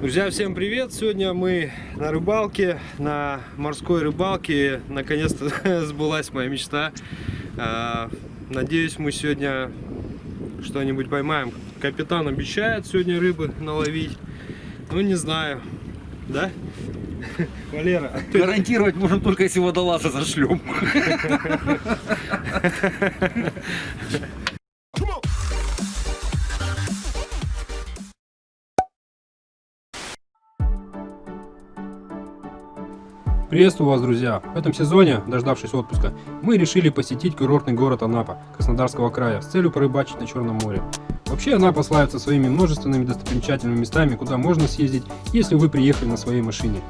Друзья, всем привет! Сегодня мы на рыбалке, на морской рыбалке. Наконец-то сбылась моя мечта. А, надеюсь, мы сегодня что-нибудь поймаем. Капитан обещает сегодня рыбы наловить. Ну, не знаю. Да? Валера. Гарантировать можем только если водолаза зашлем. Приветствую вас, друзья! В этом сезоне, дождавшись отпуска, мы решили посетить курортный город Анапа, Краснодарского края, с целью порыбачить на Черном море. Вообще Анапа славится своими множественными достопримечательными местами, куда можно съездить, если вы приехали на своей машине.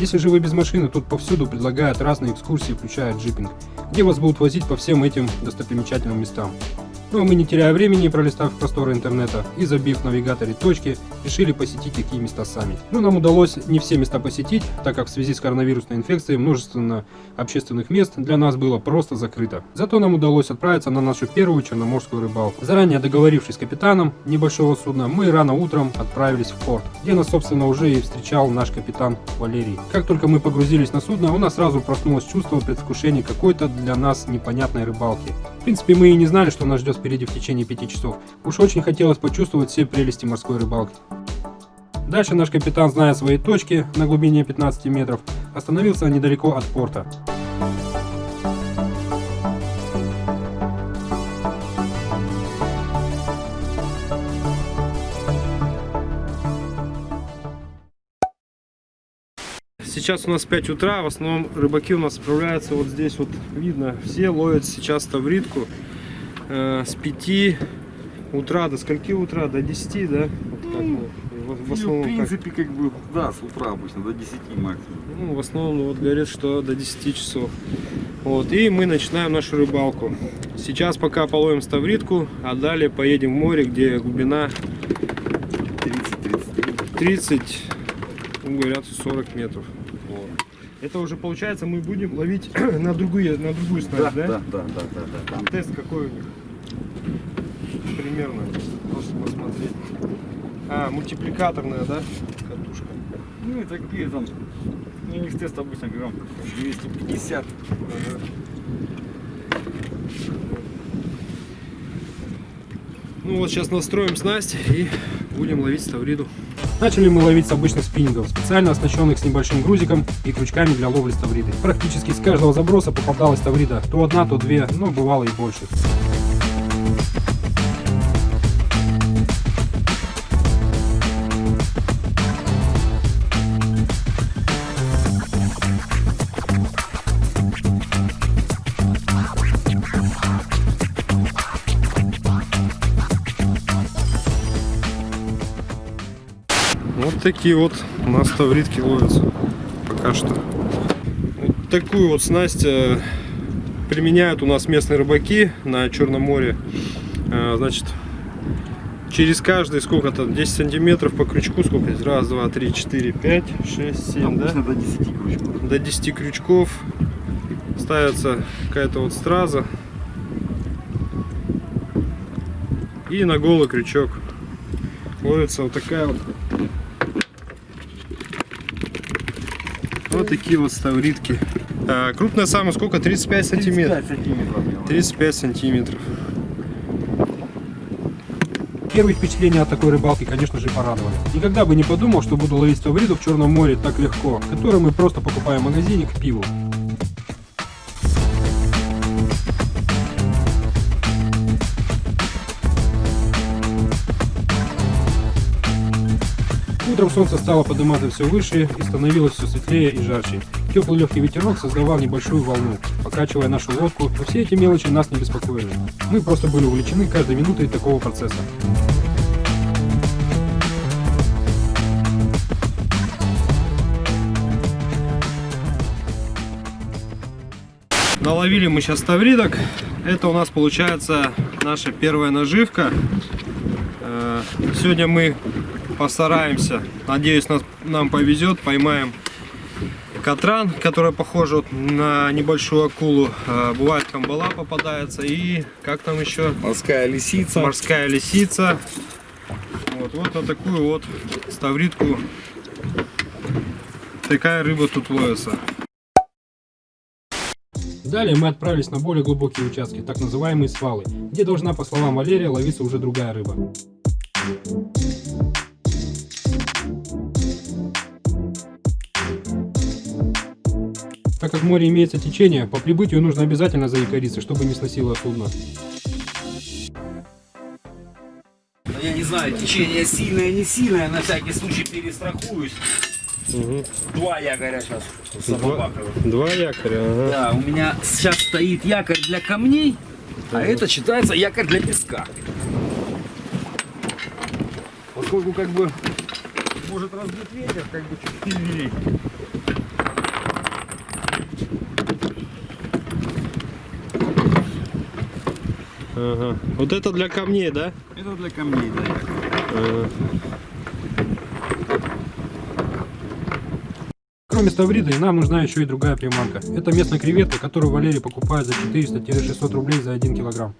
Если же вы без машины, тут повсюду предлагают разные экскурсии, включая джипинг, где вас будут возить по всем этим достопримечательным местам. Ну а мы, не теряя времени, пролистав просторы интернета и забив в навигаторе точки, решили посетить такие места сами. Но нам удалось не все места посетить, так как в связи с коронавирусной инфекцией множество общественных мест для нас было просто закрыто. Зато нам удалось отправиться на нашу первую черноморскую рыбалку. Заранее договорившись с капитаном небольшого судна, мы рано утром отправились в порт, где нас, собственно, уже и встречал наш капитан Валерий. Как только мы погрузились на судно, у нас сразу проснулось чувство предвкушения какой-то для нас непонятной рыбалки. В принципе, мы и не знали, что нас ждет впереди в течение пяти часов. Уж очень хотелось почувствовать все прелести морской рыбалки. Дальше наш капитан, зная свои точки на глубине 15 метров, остановился недалеко от порта. Сейчас у нас 5 утра, в основном рыбаки у нас отправляются вот здесь вот видно, все ловят сейчас тавритку э, с 5 утра до скольки утра? До 10, да? Вот как, Ну, в, в В основном, как- принципе, как бы, да, с утра обычно, до 10 максимум. ну, в основном вот говорят, что до 10 часов. Вот, и мы начинаем нашу рыбалку. Сейчас пока половим ставритку, а далее поедем в море, где глубина 30-33. 30, ну, говорят, 40 метров. Это уже получается мы будем ловить на другую, на другую Да, снасть, да, да? да, да, да, да. Там тест какой у них? Примерно. Просто посмотреть. А, мультипликаторная, да? Катушка. Ну и такие там, ну, у них тест обычно грамм 250. Ага. Ну вот сейчас настроим снасть и будем ловить ставриду. Начали мы ловить с обычных спиннингов, специально оснащенных с небольшим грузиком и крючками для ловли ставриды. Практически с каждого заброса попадалась ставрида, то одна, то две, но бывало и больше. Такие вот у нас тавритки ловятся пока что. Вот такую вот снасть э, применяют у нас местные рыбаки на Черном море. Э, Значит, через каждый сколько-то 10 сантиметров по крючку, сколько здесь? Раз, два, три, четыре, пять, шесть, семь, да? До 10 крючков. До 10 крючков ставится какая-то вот страза и на голый крючок ловится вот такая вот вот такие вот ставритки А, крупная самая сколько 35 сантиметров 35 сантиметров. делаем. 35 сантиметров Первые впечатления от такой рыбалки, конечно же, порадовали. Никогда бы не подумал, что буду ловить ставриду в Черном море так легко, который мы просто покупаем в магазине к пиву. Утром солнце стало подниматься все выше и становилось все светлее и жарче. Теплый легкий ветерок создавал небольшую волну, покачивая нашу лодку, но все эти мелочи нас не беспокоили. Мы просто были увлечены каждой минутой такого процесса. Наловили мы сейчас тавридок. Это у нас получается наша первая наживка. Э, Сегодня мы постараемся, надеюсь, нас, нам повезет, поймаем катран, которая похожа вот на небольшую акулу. Э, Бывает камбала попадается и как там еще? Морская лисица. Морская лисица. Вот, вот на такую вот ставритку такая рыба тут ловится. Далее мы отправились на более глубокие участки, так называемые свалы, где должна, по словам Валерия, ловиться уже другая рыба. Как в море имеется течение, по прибытию нужно обязательно заякориться, чтобы не сносило судно. Ну, Я не знаю, течение сильное, не сильное, на всякий случай перестрахуюсь. Два якоря сейчас Два, два якоря, ага. Да, у меня сейчас стоит якорь для камней, а это считается якорь для песка. Поскольку как бы может разбить ветер, как бы чуть сильнее. Ага. Вот это для камней, да? Это для камней, да. Ага. Кроме ставриды, нам нужна еще и другая приманка. Это местная креветка, которую Валерий покупает за 400-600 рублей за 1 килограмм.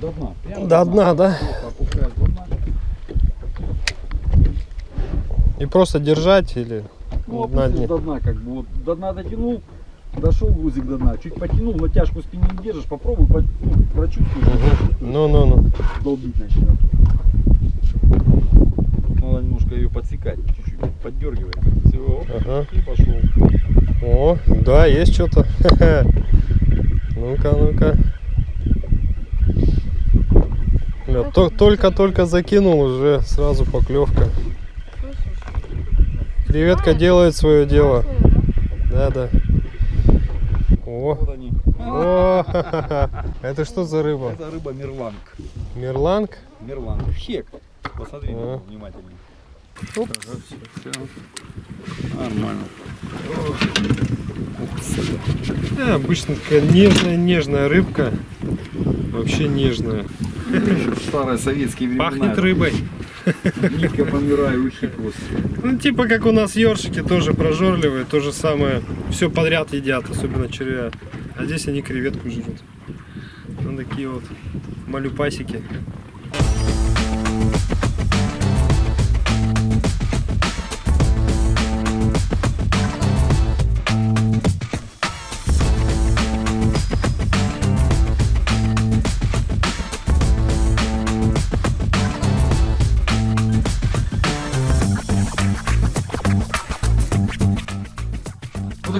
До дна. Прямо До дна, да? И просто держать или Ну, на опустишь дне? до дна, как бы вот до дна дотянул, дошел грузик до дна, чуть потянул, натяжку спине не держишь, попробуй, по, ну, прочувствуешь, прочувствуешь, Ну-ну-ну. долбить начнет. Надо немножко ее подсекать, чуть-чуть поддергивать. Все, Ага. и пошел. О, да, есть что-то. Ну-ка, ну-ка. То- Только-только закинул, уже сразу поклевка. Креветка делает свое дело. Да, да. О, о, это что за рыба? Это рыба мерланг. Мерланг? Мерланг. Хек. Посмотри А. него внимательнее. Оп. Ага, все, все. Нормально. Э, обычно такая нежная-нежная рыбка. Вообще нежная. Старые советские времена. Пахнет рыбой. Нитка помирающий просто. Ну, типа как у нас ёршики, тоже прожорливые, то же самое. Все подряд едят, особенно червя. А здесь они креветку жрут. Ну, такие вот малюпасики.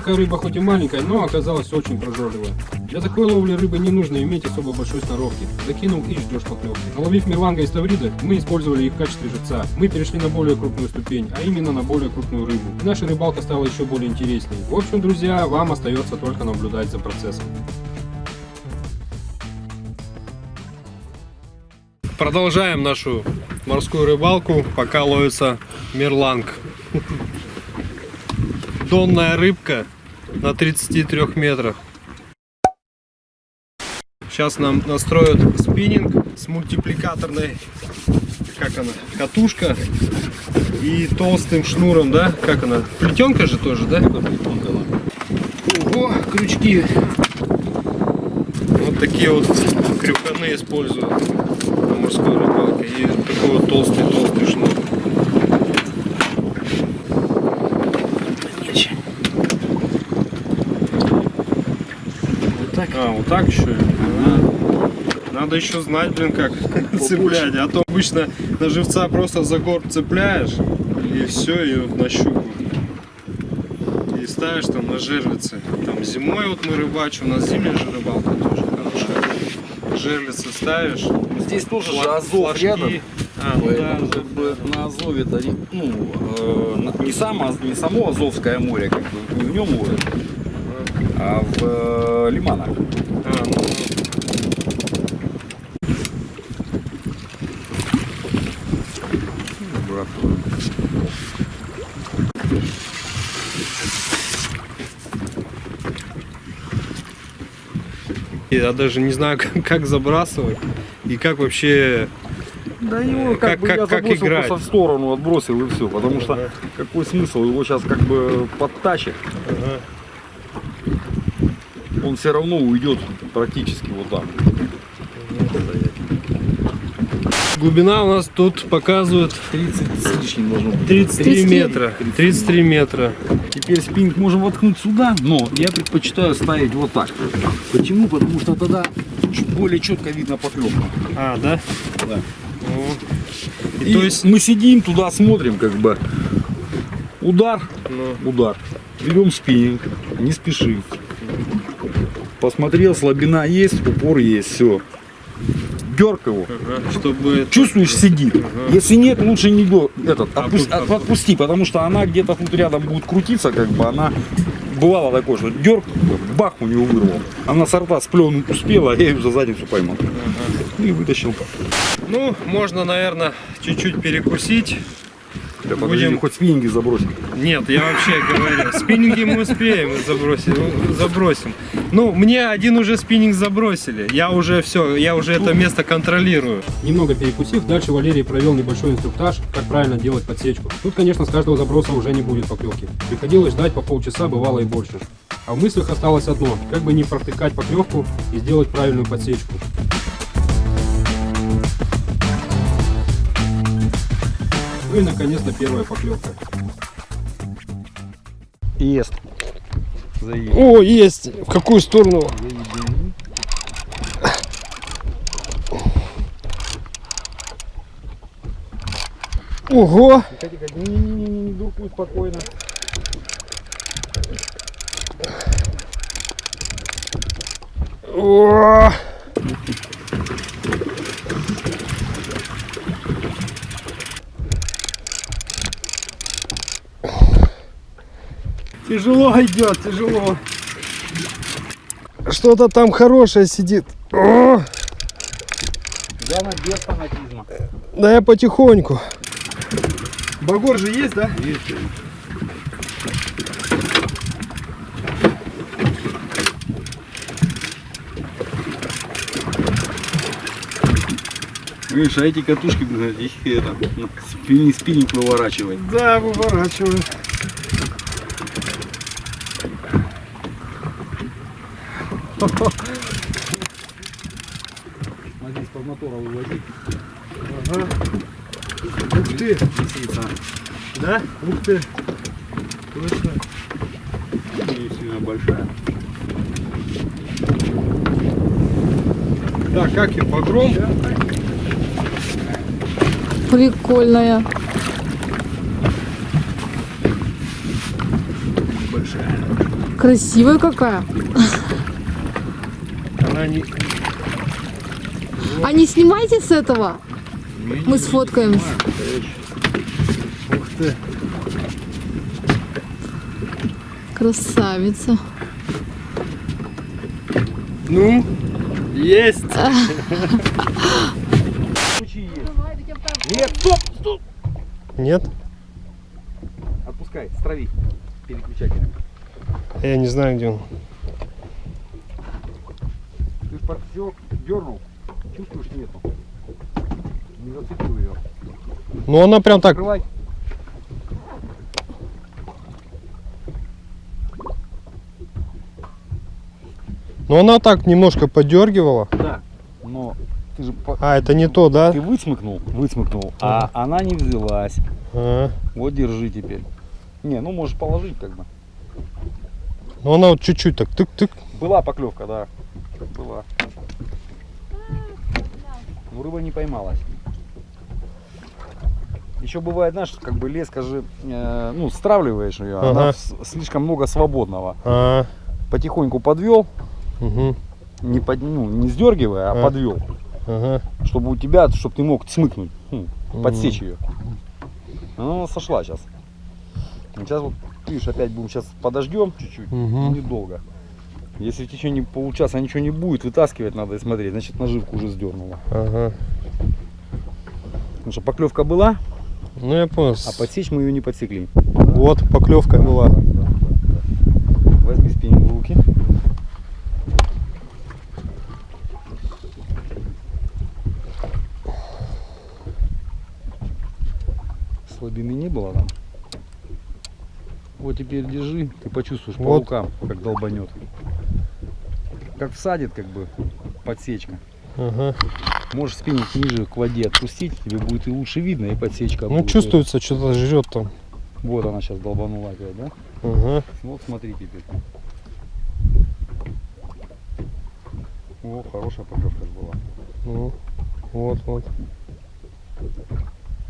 Такая рыба хоть и маленькая, но оказалась очень прожорливая. Для такой ловли рыбы не нужно иметь особо большой сноровки. Закинул и ждешь поклевки. Наловив мерланга и ставрида, мы использовали их в качестве живца. Мы перешли на более крупную ступень, а именно на более крупную рыбу. И наша рыбалка стала еще более интересней. В общем, друзья, вам остается только наблюдать за процессом. Продолжаем нашу морскую рыбалку, пока ловится мерланг. Донная рыбка на 33 метрах. Сейчас нам настроят спиннинг с мультипликаторной, как она, катушка и толстым шнуром, да? Как она? Плетенка же тоже, да? Ого, крючки. Вот такие вот крюканы используют на морской рыбалке. И такой вот толстый-толстый шнур. Так. А, вот так еще? А. Надо еще знать, блин, как цеплять. А то обычно на живца просто за горб цепляешь, и все, и вот на щуку. И ставишь там на жерлицы. Там зимой вот мы рыбачим, у нас зимняя же рыбалка тоже хорошая. Жерлицы ставишь. Здесь тоже же Азов флажки. рядом. А, ну да, как бы на Азове это ну, э, не, само, не само Азовское море, как бы в нем ловят, а в э, лиманах. А, ну, Я даже не знаю, как, как забрасывать и как вообще... Да его Э, как- как, бы как- я как забросил играть? просто в сторону, отбросил и все. Потому что Ага. какой смысл? Его сейчас как бы подтащит. Ага. Он все равно уйдет практически вот так. Глубина у нас тут показывает 30 с лишним должно быть. 33 33. метра. 33 метра. Теперь спиннинг можем воткнуть сюда, но я предпочитаю ставить вот так. Почему? Потому что тогда более четко видно поклевку. А, да? Да. О. И, И то есть, мы сидим туда, смотрим, как бы удар, ну, удар. Берем спиннинг, не спешим. Посмотрел, слабина есть, упор есть, все. Дерг его. ага, чтобы... Чувствуешь, сидит. Если нет, лучше не дер- этот, А отпусти, как? отпусти, потому что она где-то тут рядом будет крутиться, как бы она бывало такое, что дерг, бах у него вырвал. Она с рта сплюнуть успела, а я ее за задницу поймал. И вытащил. Ну, можно, наверное, чуть-чуть перекусить. Да подожди, Будем- хоть спиннинги забросить. Нет, я вообще говорю, спиннинги мы успеем забросить, ну, забросим. Ну, мне один уже спиннинг забросили. Я уже все, я уже это место контролирую. Немного перекусив, дальше Валерий провел небольшой инструктаж, как правильно делать подсечку. Тут, конечно, с каждого заброса уже не будет поклевки. Приходилось ждать по полчаса, бывало и больше. А в мыслях осталось одно, как бы не протыкать поклевку и сделать правильную подсечку. И наконец-то первая поклевка. Ест. Заедем. О, есть! В какую сторону? Ого! Не-не-не, дуркуй спокойно. О! Тяжело идет, тяжело. Что-то там хорошее сидит. О! Главное без фанатизма. Да я потихоньку. Багор же есть, да? Видишь, а эти катушки, блин, их это, спиннинг выворачивает. Да, выворачиваю. Смотри, из-под мотора выводить. Ага. Ух ты, Лисица. да? Ух ты. Точно. Не сильно большая. Так, как и погром. Прикольная. Красивая какая. Не... А не снимайте с этого. Мы сфоткаемся. Ух ты. Красавица. Ну, есть. Нет, стоп, стоп! Нет? Отпускай, страви переключателем. Я не знаю, где он. Подсек, дернул, чувствуешь нету. Не зацепил ее. Ну, она прям так... Открывай. Ну, она так немножко подергивала. Да. Но ты же по- А, это не то, да? ты выцмыкнул, выцмыкнул, а она не взялась. А. Вот держи теперь. Не, ну можешь положить как бы. Ну, она вот чуть-чуть так тык-тык. Была поклевка, да. Была. Ну рыба не поймалась. Еще бывает, знаешь, как бы леска же, э, ну, стравливаешь ее, Ага. она слишком много свободного. А, Потихоньку подвел, угу, не, под, ну, не сдергивая, а А. подвел. ага. Чтобы у тебя, чтобы ты мог смыкнуть, ну, Мгм. подсечь ее. Она сошла сейчас. Сейчас вот, видишь, опять будем сейчас подождем чуть-чуть, Мгм. недолго. Если в течение получаса ничего не будет, вытаскивать надо и смотреть, значит наживку уже сдернула. Ага. Потому что поклевка была, Ну, я понял. а подсечь мы ее не подсекли. Вот, поклевка была. Возьми спиннинг в руки. Слабины не было там. Вот теперь держи, ты почувствуешь по Вот. рукам, как долбанет. Как всадит, как бы, подсечка. Ага. Можешь спиннинг ниже к воде отпустить, тебе будет и лучше видно, и подсечка Ну будет. чувствуется, что-то жрет там. Вот она сейчас долбанула опять, да? Ага. Вот смотри теперь. О, хорошая поклевка была. Ну, вот, вот.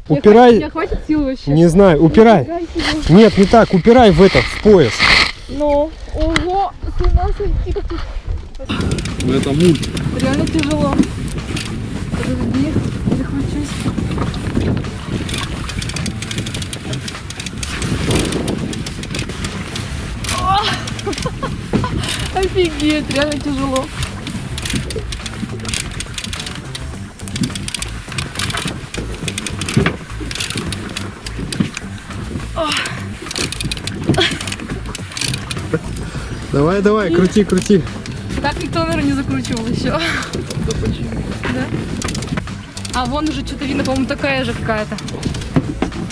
Упирай. хватит- Я хватит сил вообще. Не знаю, упирай. Сил. Нет, не так, упирай в этот, в пояс. Ну, ого, с ума сойти, как тут Ну это мульт. реально тяжело. Подожди. А! Офигеть, реально тяжело. Давай, давай, крути, крути. Никто, наверное, не закручивал еще. Да? А вон уже что-то видно, по-моему, такая же какая-то.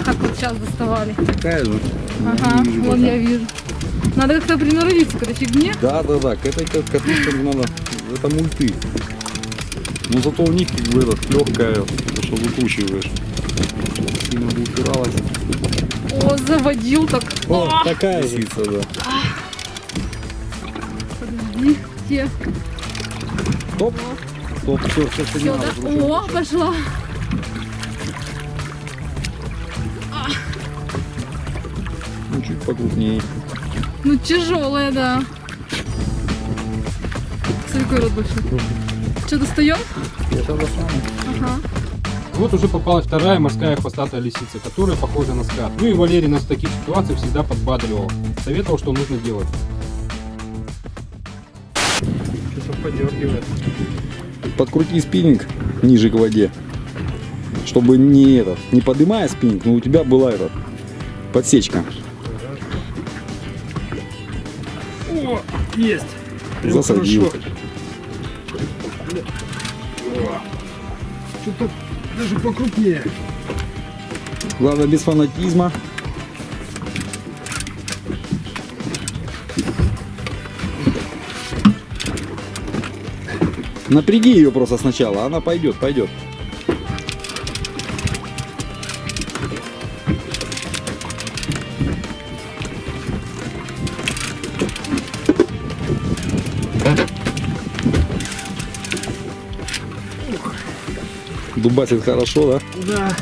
Как вот сейчас доставали. Такая же. Ага, вижу вон пока. я вижу. Надо как-то приноровиться к этой фигне. Да, да, да, к этой ка- катушкам надо, это мульты. Но зато у них как бы этот легкая, то, что выкручиваешь. Сильно бы упиралась. О, заводил так. О, О, такая. Лисица, да. подожди, где? Стоп. Стоп, все, все, все, не Всё, надо. да? выкручивать. О, пошла. Ну, чуть покрупнее. Ну, тяжелая, да. Смотри, какой рот большой. Что, достаем? Я сейчас достану. Ага. Вот уже попалась вторая морская хвостатая лисица, которая похожа на скат. Ну и Валерий нас в таких ситуациях всегда подбадривал. Советовал, что нужно делать. Подергивает. Подкрути спиннинг ниже к воде. Чтобы не этот, не поднимая спиннинг, но у тебя была этот, подсечка. О, есть. Прям Засадил. Что-то даже покрупнее. Главное без фанатизма. Напряги ее просто сначала, она пойдет, пойдет. Дубасит хорошо, да? Да.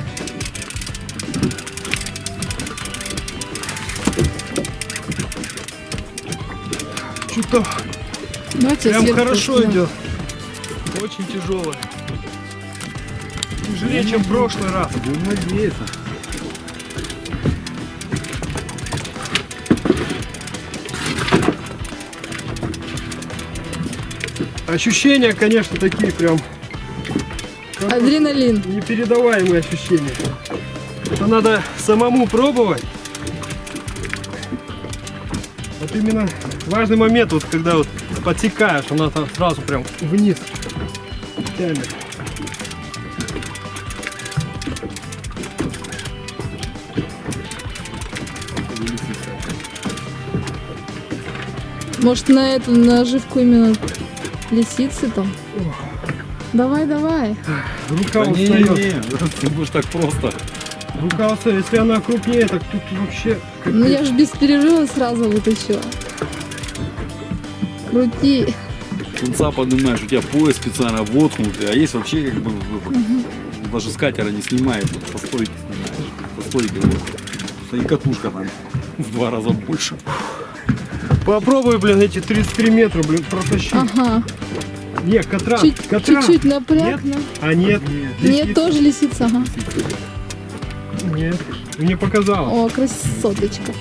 Что-то прям хорошо идет. Очень тяжело. Тяжелее, чем в прошлый раз. Будем надеяться. Ощущения, конечно, такие прям Адреналин. непередаваемые ощущения. Это надо самому пробовать. Вот именно важный момент, вот когда вот подсекаешь, она там сразу прям вниз тянет. Может на эту наживку именно лисицы там? Давай, давай. Рука Да не, устает. не, ты будешь так просто. Рука устает. Если она крупнее, так тут вообще Ну я же без перерыва сразу вытащила. Крути. Конца поднимаешь, у тебя пояс специально воткнутый, а есть вообще как бы даже с катера не снимает, вот со стойки снимаешь. Со стойки вот. И катушка там в два раза больше. Попробуй, блин, эти 33 метра, блин, протащить. Ага. Нет, катран, Чуть- катран. Чуть-чуть напряг. Нет? А нет, Нет, тоже лисица, ага. нет. Мне показалось. О, красоточка.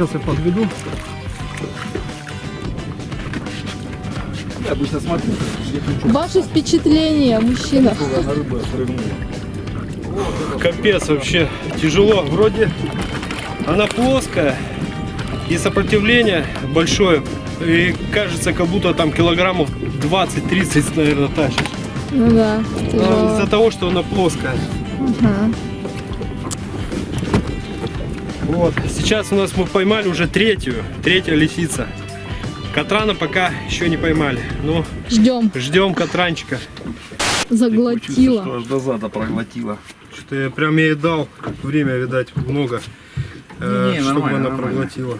Сейчас я подведу. Я обычно смотрю, где крючок, Ваши впечатления, мужчина. Капец вообще тяжело. Вроде она плоская и сопротивление большое. И кажется, как будто там килограммов 20-30, наверное, тащишь. Ну да, из-за того, что она плоская. Ага. Вот, сейчас у нас мы поймали уже третью, третья лисица. Катрана пока еще не поймали, но Ждем. ждем катранчика. Заглотила. Что аж до зада проглотила. Что-то я прям ей дал время, видать, много, э, Не, чтобы она нормально. проглотила.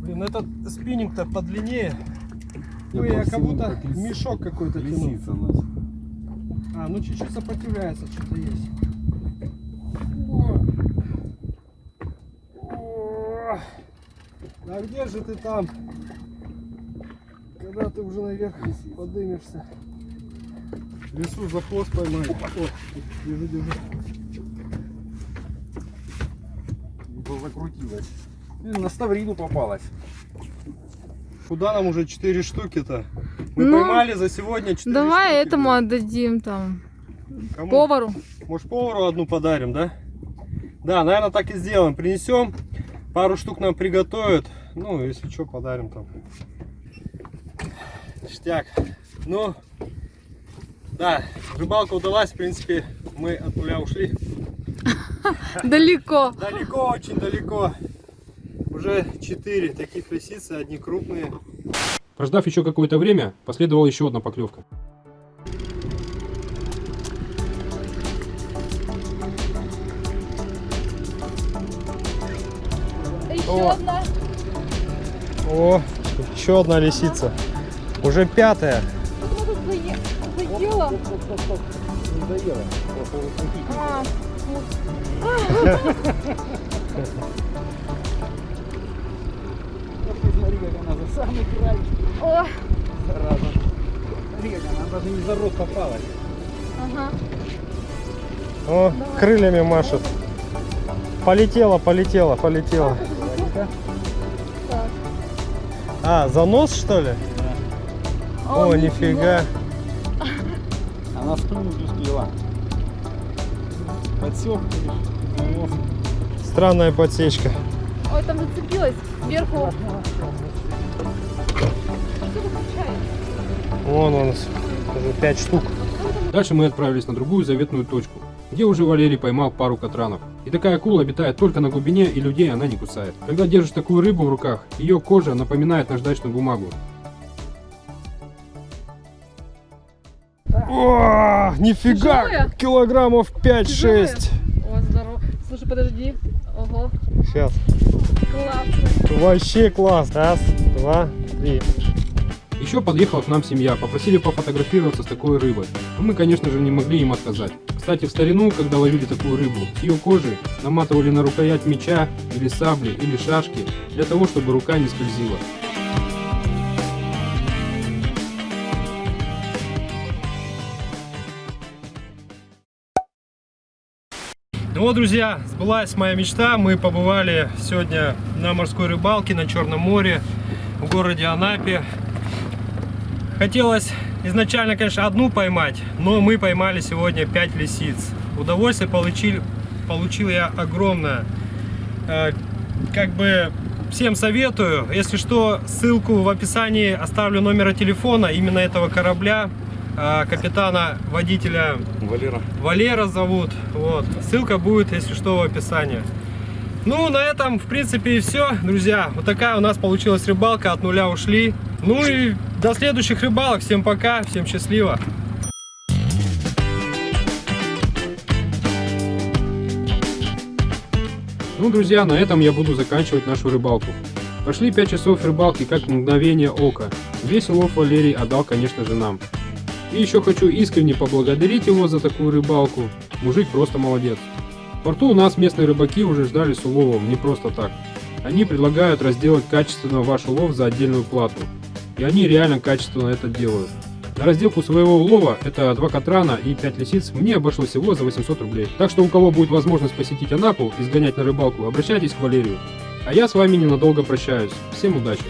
Блин, этот спиннинг-то подлиннее. Ой, я как будто мешок какой-то тянул. Лисица у нас. А, ну чуть-чуть сопротивляется, что-то есть. О. О. А где же ты там? Когда ты уже наверх подымешься. В лесу за хвост поймай. О, держи, держи. Закрутилась. Блин, на ставрину попалась. Куда нам уже 4 штуки-то? Мы Ну, поймали за сегодня 4 Давай штуки, этому блин. отдадим там Кому? повару. Может повару одну подарим, да? Да, наверное, так и сделаем. Принесем, пару штук нам приготовят. Ну, если что, подарим там. Ништяк. Ну, да, рыбалка удалась. В принципе, мы от нуля ушли. Далеко. Далеко, очень далеко. Уже 4 таких лисицы, одни крупные. Прождав еще какое-то время, последовала еще одна поклевка. Еще О. одна. О, еще одна лисица. Уже пятая. Заела. А, как она за самый край. о, Зараза. Смотри, как она даже не за рот попалась. ага. О, крыльями машет. Полетела, полетела, полетела. А, занос что ли? О, нифига. Она сплюнуть успела. Подсек, нос. Странная подсечка. Ой, там зацепилась сверху. Вон он, уже 5 штук. Дальше мы отправились на другую заветную точку, где уже Валерий поймал пару катранов. И такая акула обитает только на глубине, и людей она не кусает. Когда держишь такую рыбу в руках, ее кожа напоминает наждачную бумагу. О, нифига! Тяжелая? Килограммов 5-6. О, здорово. Слушай, подожди. Ого, Сейчас. классно. Вообще класс. Раз, два, три. Еще подъехала к нам семья, попросили пофотографироваться с такой рыбой. Но мы, конечно же, не могли им отказать. Кстати, в старину, когда ловили такую рыбу, с ее кожи наматывали на рукоять меча или сабли или шашки, для того, чтобы рука не скользила. Ну вот, друзья, сбылась моя мечта. Мы побывали сегодня на морской рыбалке на Черном море в городе Анапе. Хотелось изначально, конечно, одну поймать, но мы поймали сегодня 5 лисиц. Удовольствие получил, получил я огромное. Э, Как бы всем советую. Если что, ссылку в описании оставлю номера телефона именно этого корабля, э, капитана, водителя Валера. Валера зовут. Вот. Ссылка будет, если что, в описании. Ну, на этом, в принципе, и все, друзья. Вот такая у нас получилась рыбалка. От нуля ушли. Ну и до следующих рыбалок. Всем пока, всем счастливо. Ну, друзья, на этом я буду заканчивать нашу рыбалку. Прошли 5 часов рыбалки, как мгновение ока. Весь улов Валерий отдал, конечно же, нам. И еще хочу искренне поблагодарить его за такую рыбалку. Мужик просто молодец. В порту у нас местные рыбаки уже ждали с уловом, не просто так. Они предлагают разделать качественно ваш улов за отдельную плату. И они реально качественно это делают. На разделку своего улова, это 2 катрана и 5 лисиц, мне обошлось всего за 800 рублей. Так что у кого будет возможность посетить Анапу и сгонять на рыбалку, обращайтесь к Валерию. А я с вами ненадолго прощаюсь. Всем удачи!